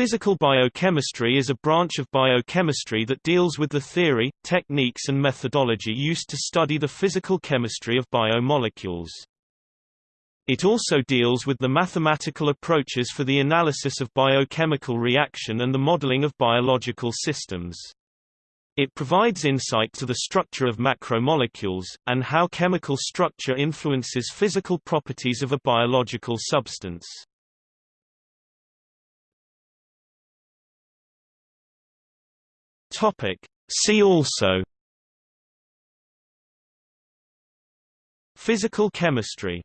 Physical biochemistry is a branch of biochemistry that deals with the theory, techniques and methodology used to study the physical chemistry of biomolecules. It also deals with the mathematical approaches for the analysis of biochemical reaction and the modeling of biological systems. It provides insight to the structure of macromolecules, and how chemical structure influences physical properties of a biological substance. Topic. See also Physical chemistry